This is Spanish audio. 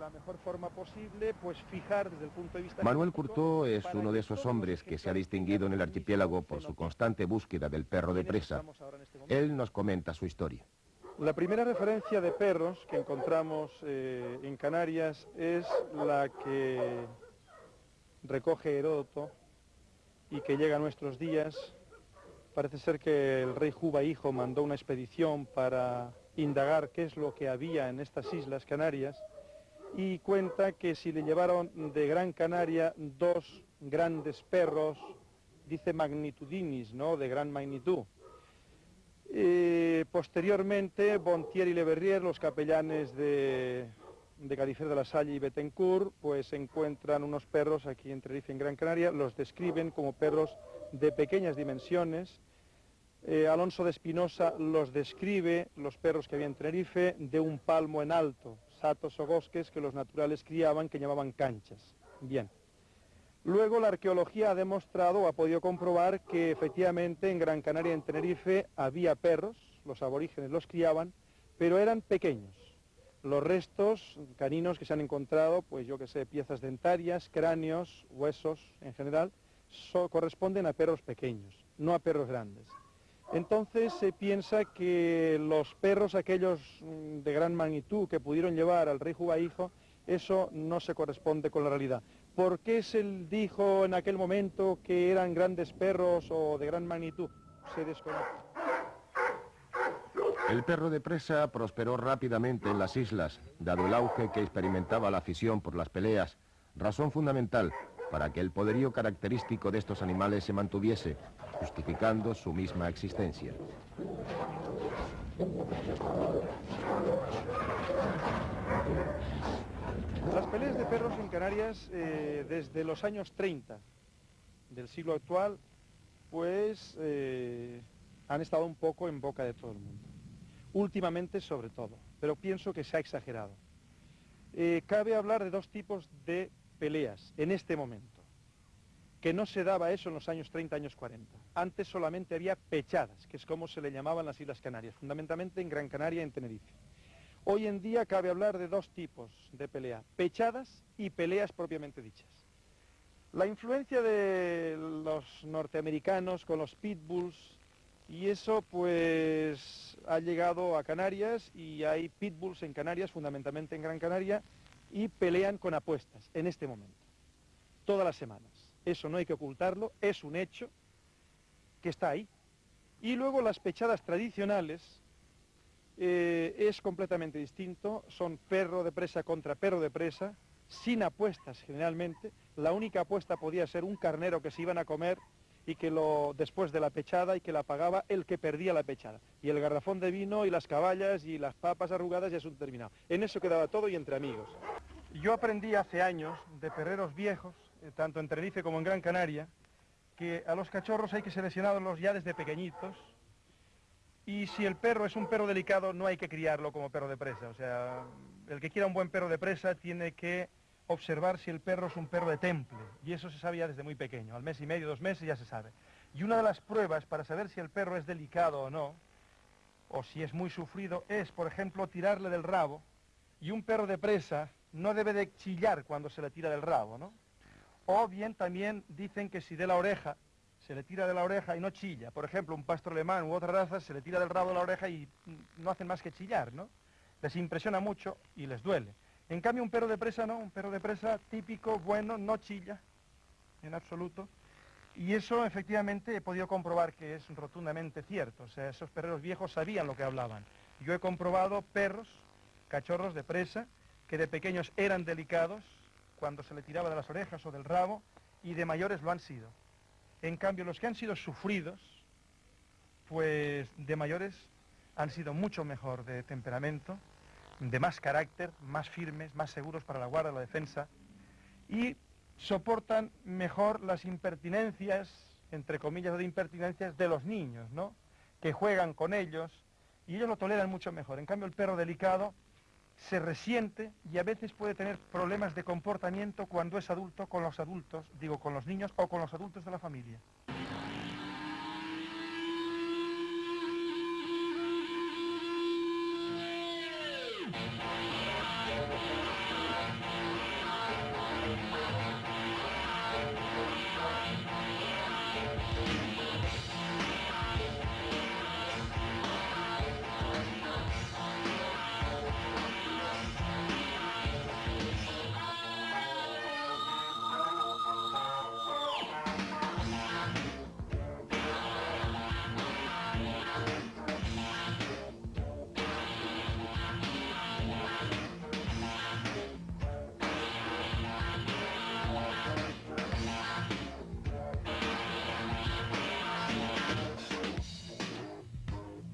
la mejor forma posible, pues fijar desde el punto de vista... Manuel Curtó es uno de esos hombres que se ha distinguido en el archipiélago por su constante búsqueda del perro de presa. Este Él nos comenta su historia. La primera referencia de perros que encontramos eh, en Canarias es la que recoge Heródoto y que llega a nuestros días. Parece ser que el rey Juba Hijo mandó una expedición para indagar qué es lo que había en estas islas Canarias y cuenta que si le llevaron de Gran Canaria dos grandes perros, dice magnitudinis, ¿no?, de gran magnitud. Eh, posteriormente, Bontier y Leverrier, los capellanes de, de Cadifer de la Salle y Betancourt, pues encuentran unos perros aquí en Tenerife, en Gran Canaria, los describen como perros de pequeñas dimensiones, eh, Alonso de Espinosa los describe, los perros que había en Tenerife, de un palmo en alto, satos o bosques que los naturales criaban, que llamaban canchas. Bien. Luego la arqueología ha demostrado ha podido comprobar que efectivamente en Gran Canaria, en Tenerife, había perros, los aborígenes los criaban, pero eran pequeños. Los restos caninos que se han encontrado, pues yo que sé, piezas dentarias, cráneos, huesos en general, corresponden a perros pequeños, no a perros grandes. Entonces se piensa que los perros aquellos mm, de gran magnitud que pudieron llevar al rey Hijo, eso no se corresponde con la realidad. ¿Por qué se dijo en aquel momento que eran grandes perros o de gran magnitud? Se desconoce. El perro de presa prosperó rápidamente en las islas, dado el auge que experimentaba la afición por las peleas, razón fundamental para que el poderío característico de estos animales se mantuviese, justificando su misma existencia. Las peleas de perros en Canarias eh, desde los años 30 del siglo actual, pues eh, han estado un poco en boca de todo el mundo. Últimamente sobre todo, pero pienso que se ha exagerado. Eh, cabe hablar de dos tipos de peleas en este momento, que no se daba eso en los años 30, años 40. Antes solamente había pechadas, que es como se le llamaban las Islas Canarias, fundamentalmente en Gran Canaria y en Tenerife. Hoy en día cabe hablar de dos tipos de pelea, pechadas y peleas propiamente dichas. La influencia de los norteamericanos con los pitbulls y eso pues ha llegado a Canarias y hay pitbulls en Canarias, fundamentalmente en Gran Canaria, y pelean con apuestas en este momento, todas las semanas. Eso no hay que ocultarlo, es un hecho que está ahí. Y luego las pechadas tradicionales eh, es completamente distinto, son perro de presa contra perro de presa, sin apuestas generalmente, la única apuesta podía ser un carnero que se iban a comer y que lo después de la pechada y que la pagaba el que perdía la pechada. Y el garrafón de vino y las caballas y las papas arrugadas ya es un terminado. En eso quedaba todo y entre amigos. Yo aprendí hace años de perreros viejos, eh, tanto en Tenerife como en Gran Canaria, que a los cachorros hay que seleccionarlos ya desde pequeñitos y si el perro es un perro delicado no hay que criarlo como perro de presa. O sea, el que quiera un buen perro de presa tiene que observar si el perro es un perro de temple y eso se sabe ya desde muy pequeño, al mes y medio, dos meses ya se sabe. Y una de las pruebas para saber si el perro es delicado o no, o si es muy sufrido, es, por ejemplo, tirarle del rabo y un perro de presa no debe de chillar cuando se le tira del rabo, ¿no? O bien también dicen que si de la oreja, se le tira de la oreja y no chilla. Por ejemplo, un pastor alemán u otra raza se le tira del rabo de la oreja y no hacen más que chillar, ¿no? Les impresiona mucho y les duele. En cambio, un perro de presa no, un perro de presa típico, bueno, no chilla, en absoluto. Y eso efectivamente he podido comprobar que es rotundamente cierto. O sea, esos perreros viejos sabían lo que hablaban. Yo he comprobado perros, cachorros de presa, que de pequeños eran delicados cuando se le tiraba de las orejas o del rabo y de mayores lo han sido. En cambio, los que han sido sufridos, pues de mayores han sido mucho mejor de temperamento, de más carácter, más firmes, más seguros para la guarda, la defensa, y soportan mejor las impertinencias, entre comillas de impertinencias, de los niños, ¿no? Que juegan con ellos, y ellos lo toleran mucho mejor. En cambio, el perro delicado se resiente y a veces puede tener problemas de comportamiento cuando es adulto con los adultos, digo con los niños o con los adultos de la familia.